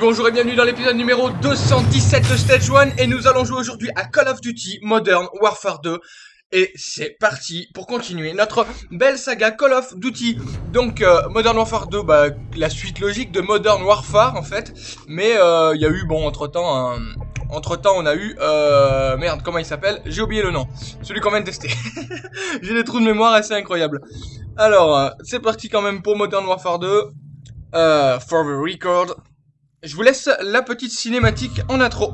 Bonjour et bienvenue dans l'épisode numéro 217 de Stage 1 et nous allons jouer aujourd'hui à Call of Duty Modern Warfare 2 et c'est parti pour continuer notre belle saga Call of Duty. Donc euh, Modern Warfare 2, bah, la suite logique de Modern Warfare en fait. Mais euh, il y a eu, bon, entre temps, entre temps on a eu, euh, merde, comment il s'appelle? J'ai oublié le nom. Celui qu'on vient de tester. J'ai des trous de mémoire assez incroyables. Alors, c'est parti quand même pour Modern Warfare 2. for the record. Je vous laisse la petite cinématique en intro.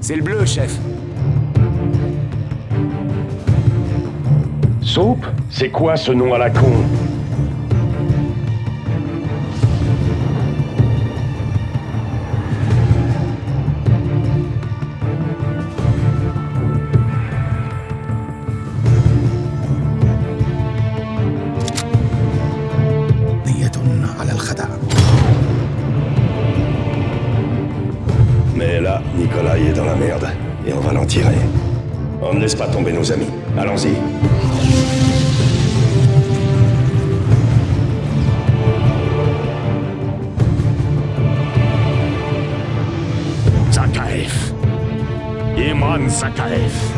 C'est le bleu, chef. Soupe C'est quoi ce nom à la con? On ne laisse pas tomber nos amis. Allons-y. Zakaev. Iman Zakaev.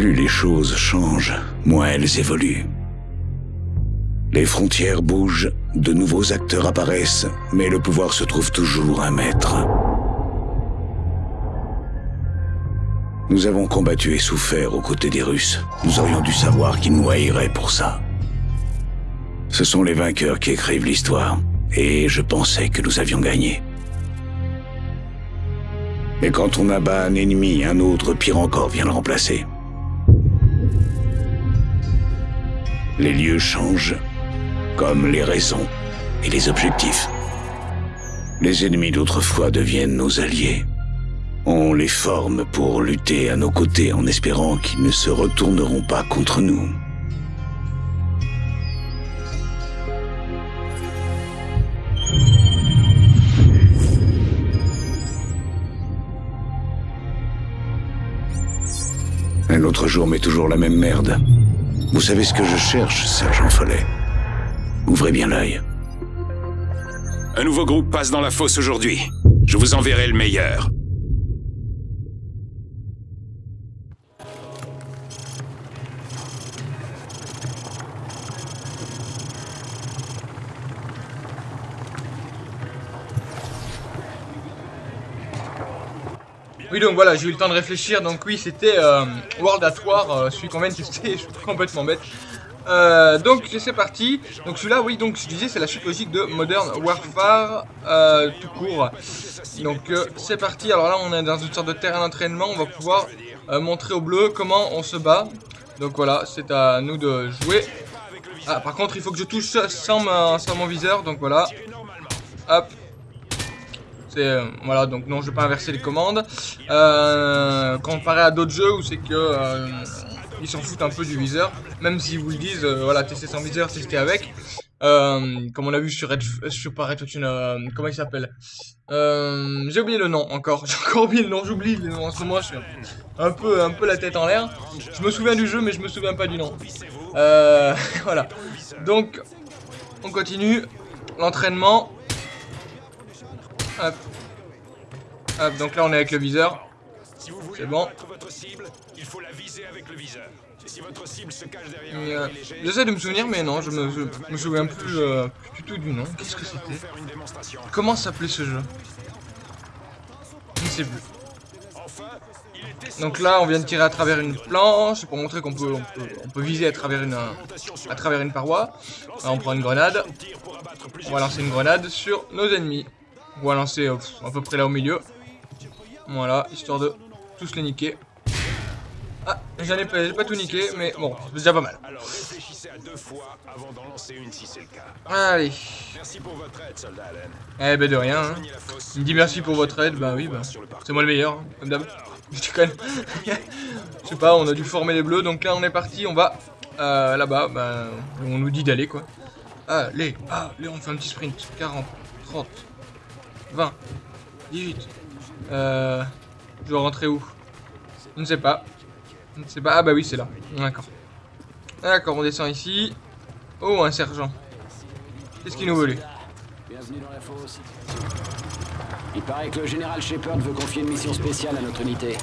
Plus les choses changent, moins elles évoluent. Les frontières bougent, de nouveaux acteurs apparaissent, mais le pouvoir se trouve toujours un maître. Nous avons combattu et souffert aux côtés des Russes. Nous aurions dû savoir qu'ils nous haïraient pour ça. Ce sont les vainqueurs qui écrivent l'histoire, et je pensais que nous avions gagné. Mais quand on abat un ennemi, un autre, pire encore, vient le remplacer. Les lieux changent, comme les raisons et les objectifs. Les ennemis d'autrefois deviennent nos alliés. On les forme pour lutter à nos côtés en espérant qu'ils ne se retourneront pas contre nous. Un autre jour, mais toujours la même merde. Vous savez ce que je cherche, sergent Follet? Ouvrez bien l'œil. Un nouveau groupe passe dans la fosse aujourd'hui. Je vous enverrai le meilleur. Oui donc voilà j'ai eu le temps de réfléchir. Donc oui c'était euh, World at War euh, celui qu'on vient de tester je suis complètement bête. Euh, donc c'est parti. Donc celui-là oui donc je disais c'est la suite logique de Modern Warfare euh, tout court. Donc c'est parti. Alors là on est dans une sorte de terrain d'entraînement. On va pouvoir montrer au bleu comment on se bat. Donc voilà c'est à nous de jouer. Ah par contre il faut que je touche sans, sans mon viseur. Donc voilà. Hop euh, voilà donc non je vais pas inverser les commandes. Euh, comparé à d'autres jeux où c'est que euh, ils s'en foutent un peu du viseur, même s'ils vous le disent, voilà tester sans viseur, tester avec. Euh, comme on a vu sur Red, sur pas euh, comment il s'appelle? Euh, J'ai oublié le nom encore. J'ai encore oublié le nom. J'oublie le nom. En ce moment, je suis un peu, un peu la tête en l'air. Je me souviens du jeu, mais je me souviens pas du nom. Euh, voilà. Donc, on continue l'entraînement. Hop. Hop. Donc là, on est avec le viseur. Si vous voulez C'est bon. battre votre cible, il faut la viser avec le viseur. Si votre cible se cache derrière Mais, un euh, ennemi léger, J'essaie de me souvenir, mais non, je me, je me souviens plus, euh, plus du tout du nom. Qu'est-ce que c'était. Comment s'appelait ce jeu Je ne sais plus. Donc là, on vient de tirer à travers une planche pour montrer qu'on peut, on peut, on peut viser à travers une, à travers une paroi. Là, on prend une grenade. On va lancer une grenade sur nos ennemis. On va lancer euh, à peu près là au milieu. Voilà, histoire de tous les niquer. Ah, j'en ai pas, pas tout niqué, mais bon, c'est déjà pas mal. Alors réfléchissez à deux fois avant d'en lancer une si c'est le cas. Allez. Merci pour votre aide, soldat Allen. Eh ben de rien. hein. Il me dit merci pour votre aide, bah oui, bah. C'est moi le meilleur, hein, comme d'hab. Je déconne. Je sais pas, on a dû former les bleus, donc là on est parti, on va euh, là-bas, bah, on nous dit d'aller quoi. Allez, allez, on fait un petit sprint. 40, 30, 20, 18. Euh, je dois rentrer où? Je ne sais pas. Je ne sais pas. Ah bah oui, c'est là. D'accord. D'accord, on descend ici. Oh, un sergent. Qu'est-ce qu'il nous veut lui? Bienvenue dans la fosse. Il paraît que le général Shepard veut confier une mission spéciale à notre unité.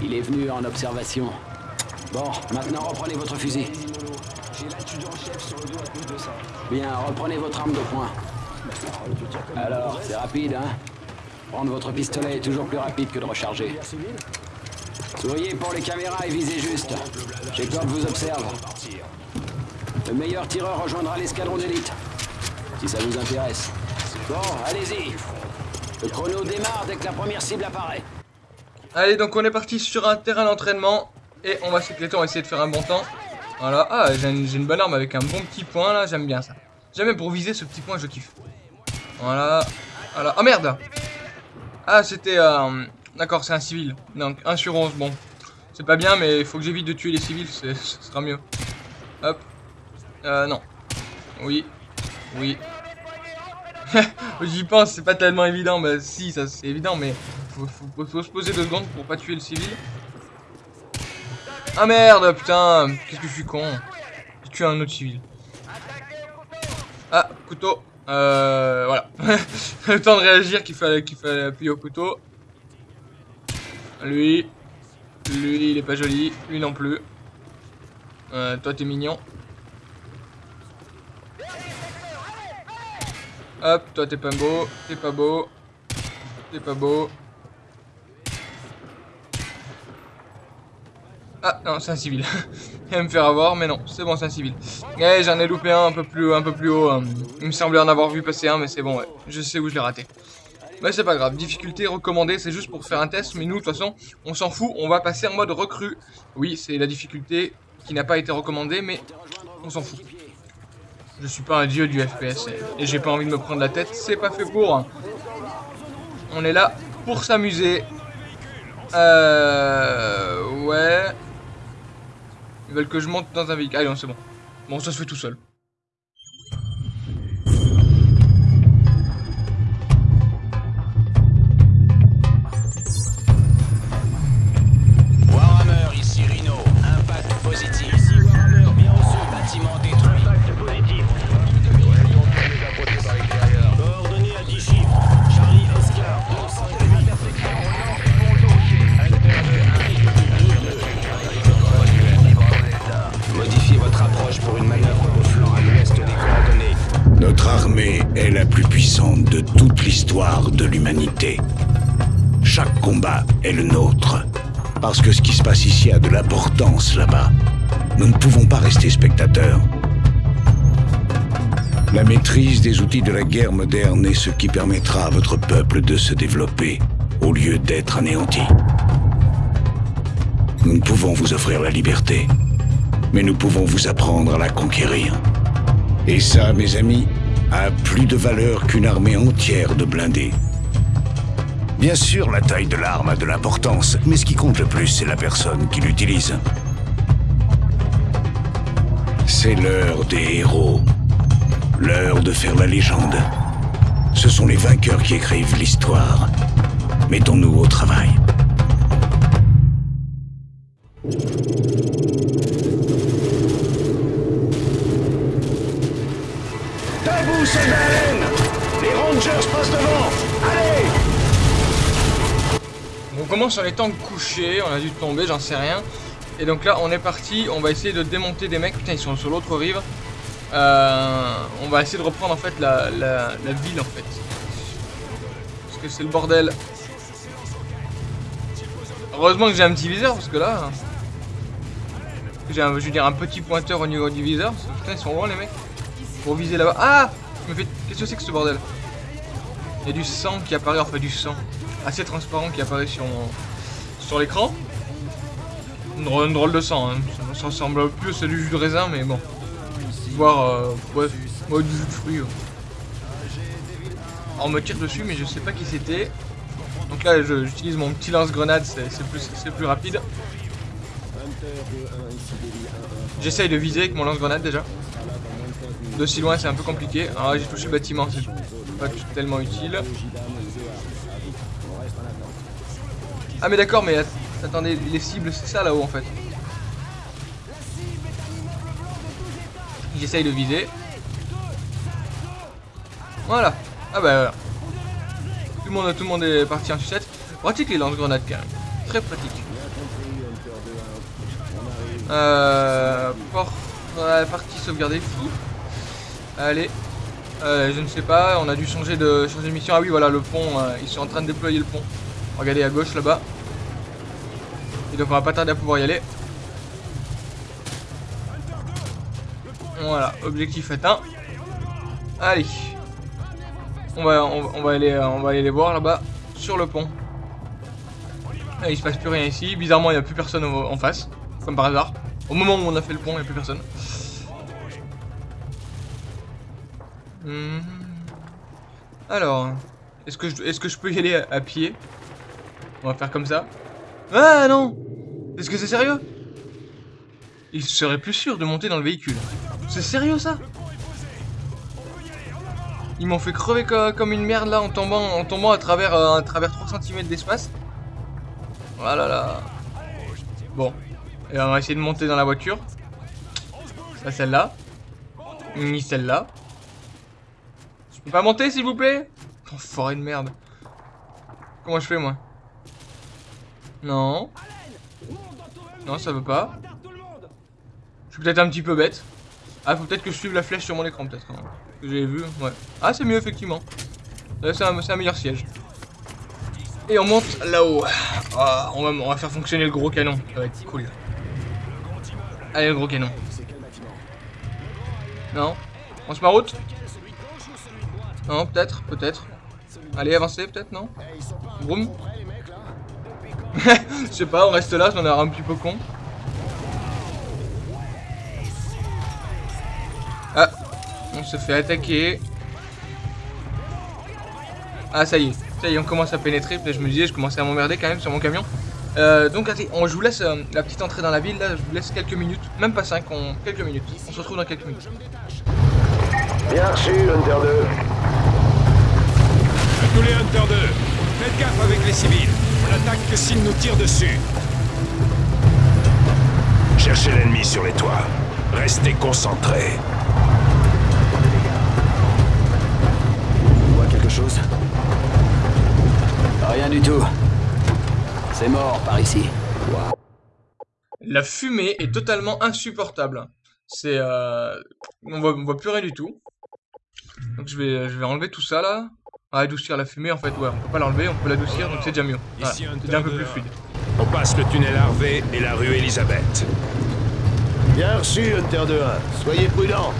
Il est venu en observation. Bon, maintenant reprenez votre fusil. Bien, reprenez votre arme de poing. Alors, c'est rapide, hein Prendre votre pistolet est toujours plus rapide que de recharger. Souriez pour les caméras et visez juste. Shepard vous observe. Le meilleur tireur rejoindra l'escadron d'élite. Si ça vous intéresse. Bon, allez-y. Le chrono démarre dès que la première cible apparaît. Allez, donc on est parti sur un terrain d'entraînement. Et on va s'éclater, on va essayer de faire un bon temps. Voilà. Ah, j'ai une, j'ai une bonne arme avec un bon petit point là, j'aime bien ça. Jamais pour viser ce petit point, je kiffe. Voilà. Voilà. Oh merde Ah, c'était... euh, D'accord, c'est un civil. Donc 1 sur 11, bon. C'est pas bien, mais il faut que j'évite de tuer les civils, ce sera mieux. Hop. Euh, non. Oui. Oui. J'y pense, c'est pas tellement évident. Bah si, ça c'est évident, mais faut se poser deux secondes pour pas tuer le civil. Ah merde, putain, qu'est-ce que je suis con. J'ai tué un autre civil. Ah, couteau. Euh, voilà. le temps de réagir qu'il fallait, qu'il fallait appuyer au couteau. Lui. Lui, il est pas joli. Lui non plus. Euh, toi, t'es mignon. Hop, toi, t'es pas beau. T'es pas beau. T'es pas beau. Non, c'est un civil. Il va me faire avoir, mais non, c'est bon, c'est un civil. Eh, j'en ai loupé un un peu plus, un peu plus haut. hein. Il me semblait en avoir vu passer un, mais c'est bon, ouais. Je sais où je l'ai raté. Mais c'est pas grave. Difficulté recommandée, c'est juste pour faire un test. Mais nous, de toute façon, on s'en fout. On va passer en mode recrue. Oui, c'est la difficulté qui n'a pas été recommandée, mais on s'en fout. Je suis pas un dieu du FPS et, et j'ai pas envie de me prendre la tête. C'est pas fait pour. On est là pour s'amuser. Euh... Ouais. Ils veulent que je monte dans un véhicule. Allez, non, c'est bon. Bon, ça se fait tout seul. Notre armée est la plus puissante de toute l'histoire de l'humanité. Chaque combat est le nôtre. Parce que ce qui se passe ici a de l'importance là-bas. Nous ne pouvons pas rester spectateurs. La maîtrise des outils de la guerre moderne est ce qui permettra à votre peuple de se développer au lieu d'être anéanti. Nous ne pouvons vous offrir la liberté, mais nous pouvons vous apprendre à la conquérir. Et ça, mes amis, a plus de valeur qu'une armée entière de blindés. Bien sûr, la taille de l'arme a de l'importance, mais ce qui compte le plus, c'est la personne qui l'utilise. C'est l'heure des héros. L'heure de faire la légende. Ce sont les vainqueurs qui écrivent l'histoire. Mettons-nous au travail. Commence en étant couché, on a dû tomber, j'en sais rien. Et donc là, on est parti, on va essayer de démonter des mecs. Putain, ils sont sur l'autre rive. Euh, on va essayer de reprendre en fait la, ville en fait. Parce que c'est le bordel. Heureusement que j'ai un petit viseur parce que là... J'ai un, je veux dire un petit pointeur au niveau du viseur. Putain, ils sont loin les mecs. Pour viser là-bas. Ah Qu'est-ce que c'est que ce bordel? Il y a du sang qui apparaît, enfin du sang assez transparent qui apparaît sur, l'écran. Une drôle, de sang, hein. ça, ressemble plus à du jus de raisin, mais bon. Voir, euh, ouais, du jus de fruits. on me tire dessus, mais je sais pas qui c'était. Donc là, j'utilise mon petit lance-grenade, c'est plus, plus rapide. J'essaye de viser avec mon lance-grenade déjà. De si loin, c'est un peu compliqué. Là, j'ai touché le bâtiment, c'est pas tellement utile. Ah mais d'accord, mais att- attendez, les cibles, c'est ça là-haut en fait. J'essaye de viser. Voilà. Ah bah voilà. Tout le monde, tout le monde est parti en sucette. Pratique les lance-grenades quand même. Très pratique. Euh, ouais, partie sauvegarder fou. Allez. Euh, je ne sais pas, on a dû changer de, changer de mission. Ah oui, voilà, le pont, euh, ils sont en train de déployer le pont. Regardez à gauche là-bas. Et donc on va pas tarder à pouvoir y aller. Voilà, objectif atteint. Allez. On va, euh, aller les voir là-bas, sur le pont. Ah, il se passe plus rien ici. Bizarrement, il n'y a plus personne en face, comme par hasard. Au moment où on a fait le pont, il n'y a plus personne. Hmm. Alors, est-ce que, je- peux y aller à pied? On va faire comme ça. Ah non Est-ce que c'est sérieux? Il serait plus sûr de monter dans le véhicule. C'est sérieux ça? Ils m'ont fait crever co- comme une merde là en tombant, en tombant à travers, euh, à travers 3 cm d'espace. Voilà là. Bon. Et on va essayer de monter dans la voiture. Ça celle-là. Ni celle-là. Je peux pas monter s'il vous plaît? Enfoiré de merde. Comment je fais moi? Non. Non, ça veut pas. Je suis peut-être un petit peu bête. Ah, faut peut-être que je suive la flèche sur mon écran, peut-être. hein, Que vu, ouais. Ah, c'est mieux, effectivement. Là, c'est un, un meilleur siège. Et on monte là-haut. Ah, on, va, on va faire fonctionner le gros canon. Ça va être cool. Allez, le gros canon. Non On se met en route Non, peut-être, peut-être. Allez, avancez, peut-être, non? Vroom Je sais pas, on reste là, j'en ai un petit peu con. Ah, on se fait attaquer. Ah, ça y est, ça y est, on commence à pénétrer. Je me disais, je commençais à m'emmerder quand même sur mon camion. Euh, donc, attendez, on, je vous laisse euh, la petite entrée dans la ville. Là, je vous laisse quelques minutes, même pas 5, on, quelques minutes. On se retrouve dans quelques minutes. Bien reçu, Hunter 2. À tous les Hunter 2, faites gaffe avec les civils. On attaque que s'ils nous tirent dessus. Cherchez l'ennemi sur les toits. Restez concentrés. On voit quelque chose? Rien du tout. C'est mort par ici. La fumée est totalement insupportable. C'est euh... on voit, on voit plus rien du tout. Donc je vais, je vais enlever tout ça là. Ah, adoucir la fumée en fait, ouais, on peut pas l'enlever, on peut l'adoucir donc c'est déjà mieux. Voilà, c'est déjà un peu plus fluide. On passe le tunnel Harvey et la rue Elisabeth. Bien reçu, Hunter 2-1. Soyez prudents.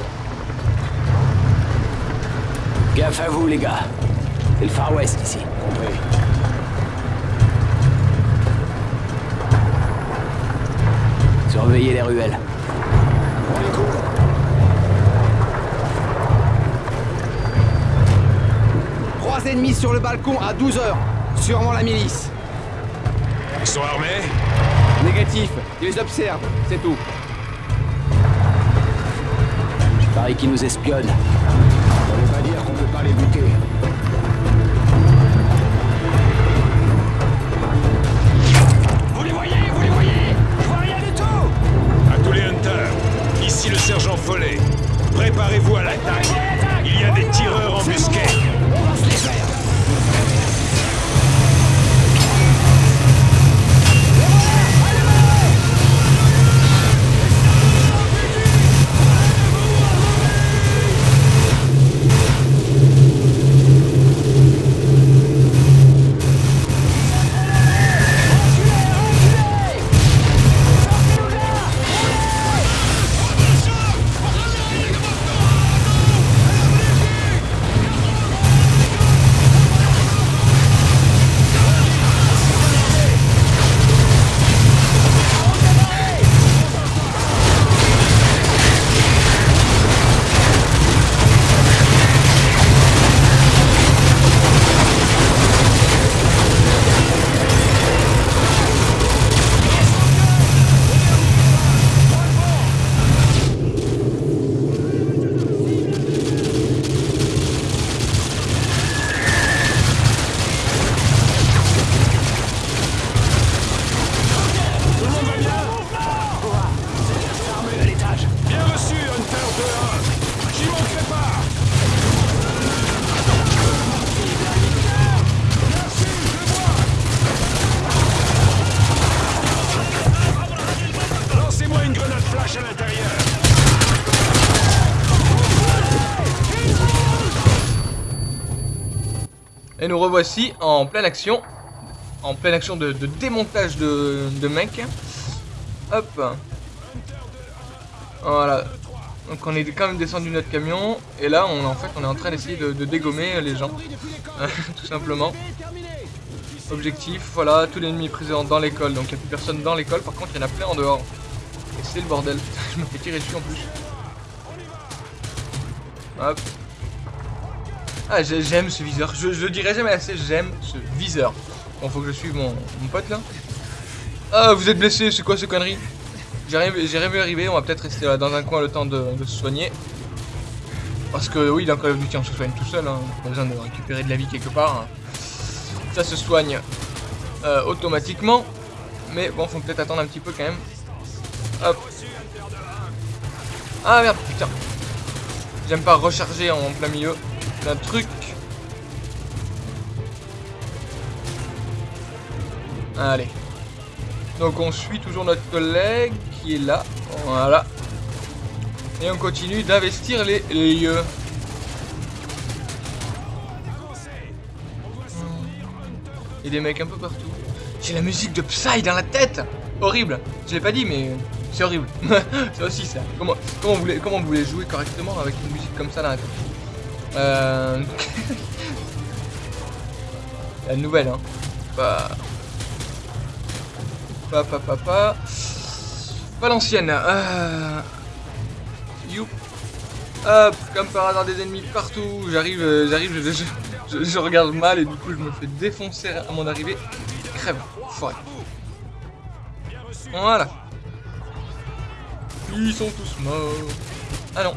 Gaffe à vous, les gars. C'est le Far West ici. Compris. Surveillez les ruelles. Trois ennemis sur le balcon à 12 heures. Sûrement la milice. Ils sont armés Négatif. Ils les observent. C'est tout. Je parie et qui nous espionnent. Ça veut pas dire qu'on peut pas les buter. Et nous revoici en pleine action. En pleine action de, démontage de, de mecs. Hop. Voilà. Donc on est quand même descendu de notre camion. Et là, on, en fait, on est en train d'essayer de, de dégommer les gens. Tout simplement. Objectif, voilà, tout l'ennemi est présent dans l'école. Donc il n'y a plus personne dans l'école. Par contre, il y en a plein en dehors. Et c'est le bordel. Je me fais tirer dessus en plus. Hop. Ah, j'ai- j'aime ce viseur. Je, je le dirai jamais assez, j'aime ce viseur. Bon, faut que je suive mon, mon pote là. Ah, vous êtes blessé, c'est quoi ces conneries J'ai rien, rien vu arriver, on va peut-être rester là dans un coin le temps de, se soigner. Parce que oui, dans Call of Duty, on se soigne tout seul. Hein. Pas besoin de récupérer de la vie quelque part. hein. Ça se soigne euh, automatiquement. Mais bon, faut peut-être attendre un petit peu quand même. Hop. Ah merde, putain. J'aime pas recharger en plein milieu d'un truc. Allez. Donc on suit toujours notre collègue qui est là. Voilà. Et on continue d'investir les lieux. Il y a des mecs un peu partout. J'ai la musique de Psy dans la tête Horrible Je l'ai pas dit mais c'est horrible. c'est aussi ça. Comment, comment, vous voulez, comment vous voulez jouer correctement avec une musique comme ça dans la euh... La nouvelle hein. Pas... Pas, pas, pas, pas... L'ancienne. Euh... Youp. Hop, comme par hasard des ennemis partout. J'arrive, euh, j'arrive, je regarde mal et du coup je me fais défoncer à mon arrivée. Crève, forêt. Voilà. Ils sont tous morts. Ah non.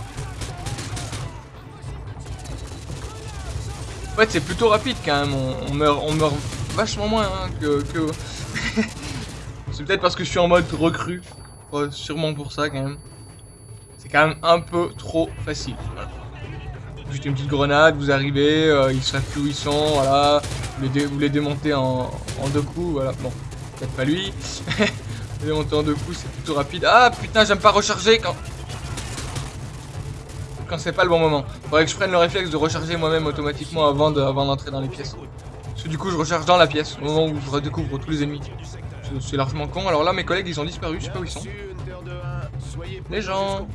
Fait, c'est plutôt rapide quand même. On, meurt, on meurt vachement moins hein, que. c'est peut-être parce que je suis en mode recrue. Sûrement pour ça quand même. C'est quand même un peu trop facile. Juste une petite grenade, vous arrivez, euh, ils savent plus où voilà. Vous les, démontez en, en deux coups, voilà. Bon, peut-être pas lui. vous les démontez en deux coups, c'est plutôt rapide. Ah putain, j'aime pas recharger quand. Quand c'est pas le bon moment. Faudrait que je prenne le réflexe de recharger moi-même automatiquement avant de- avant d'entrer dans les pièces. Parce que du coup, je recharge dans la pièce, au moment où je redécouvre tous les ennemis. C'est- largement con. Alors là, mes collègues, ils ont disparu, je sais pas où ils sont. Les gens.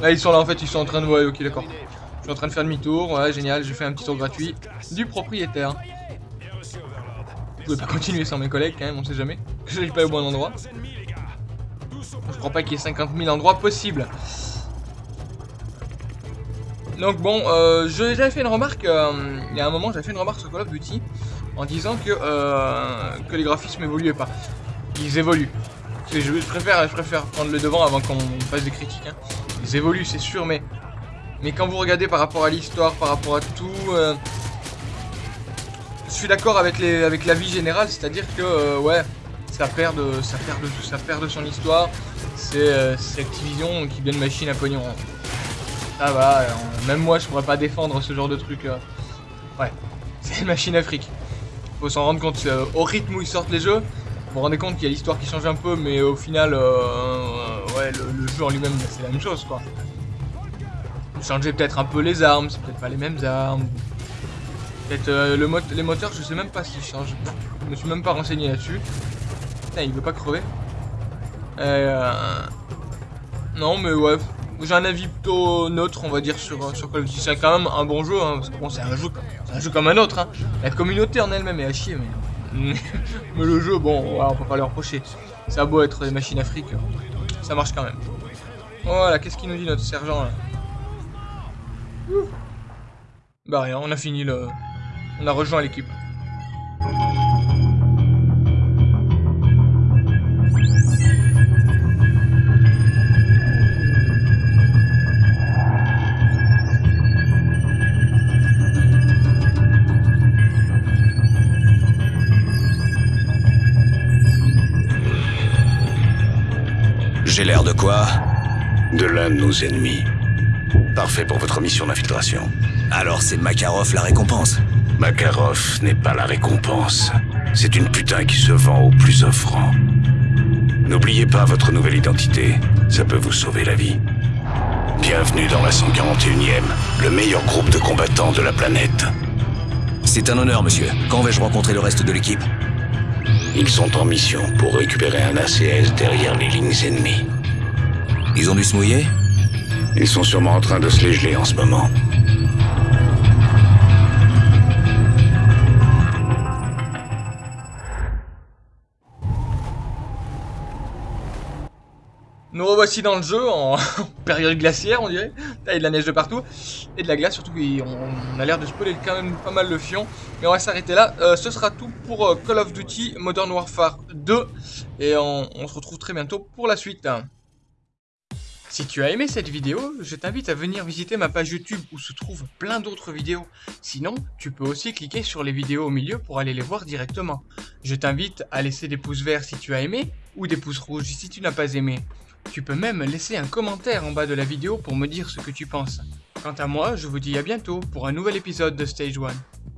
Là, ils sont là en fait, ils sont en train de. Ouais, ok, d'accord. Je suis en train de faire demi-tour, ouais, génial, j'ai fait un petit tour gratuit du propriétaire. Je pouvais pas continuer sans mes collègues quand même, on sait jamais. Que j'arrive pas au bon endroit. Je crois pas qu'il y ait 50 000 endroits possibles. Donc bon, euh, je- j'avais fait une remarque, euh, il y a un moment j'avais fait une remarque sur Call of Duty en disant que, euh, les graphismes évoluaient pas. Ils évoluent. Je, préfère, prendre le devant avant qu'on fasse des critiques. hein. ils évoluent, c'est sûr, mais... Mais quand vous regardez par rapport à l'histoire, par rapport à tout... je suis d'accord avec, les, avec la vie c'est-à-dire que, ouais, ça perd, de, ça, perd de, ça perd de son histoire. C'est Activision qui de machine à pognon. Ça va, même moi je pourrais pas défendre ce genre de truc. euh. Ouais, c'est une machine à fric. Faut s'en rendre compte, euh, au rythme où ils sortent les jeux, vous vous rendez compte qu'il y a l'histoire qui change un peu, mais au final, euh, ouais, le, jeu en lui-même, c'est la même chose, quoi. Vous changez peut-être un peu les armes, c'est peut-être pas les mêmes armes. Peut-être euh, le les moteurs, je sais même pas s'ils changent. Je me suis même pas renseigné là-dessus. Il veut pas crever. Euh, Non, mais ouais, j'ai un avis plutôt neutre, on va dire, sur, sur Call of Duty. C'est quand même un bon jeu, hein, parce que bon, c'est un jeu, comme un autre. Hein. La communauté en elle-même est à chier, mais, mais le jeu, bon, voilà, on peut pas le reprocher. Ça a beau être des machines afriques, ça marche quand même. Voilà, qu'est-ce qu'il nous dit notre sergent là? Bah rien, on a fini le... On a rejoint l'équipe. Quoi De l'un de nos ennemis. Parfait pour votre mission d'infiltration. Alors c'est Makarov la récompense. Makarov n'est pas la récompense. C'est une putain qui se vend au plus offrant. N'oubliez pas votre nouvelle identité. Ça peut vous sauver la vie. Bienvenue dans la 141e, le meilleur groupe de combattants de la planète. C'est un honneur, monsieur. Quand vais-je rencontrer le reste de l'équipe? Ils sont en mission pour récupérer un ACS derrière les lignes ennemies. Ils ont dû se mouiller Ils sont sûrement en train de se les geler en ce moment. Nous revoici dans le jeu en période glaciaire, on dirait. Il y a de la neige de partout. Et de la glace, surtout qu'on a l'air de spoiler quand même pas mal le fion. Mais on va s'arrêter là. Euh, ce sera tout pour euh, Call of Duty Modern Warfare 2. Et on, on se retrouve très bientôt pour la suite. Si tu as aimé cette vidéo, je t'invite à venir visiter ma page YouTube où se trouvent plein d'autres vidéos. Sinon, tu peux aussi cliquer sur les vidéos au milieu pour aller les voir directement. Je t'invite à laisser des pouces verts si tu as aimé ou des pouces rouges si tu n'as pas aimé. Tu peux même laisser un commentaire en bas de la vidéo pour me dire ce que tu penses. Quant à moi, je vous dis à bientôt pour un nouvel épisode de Stage 1.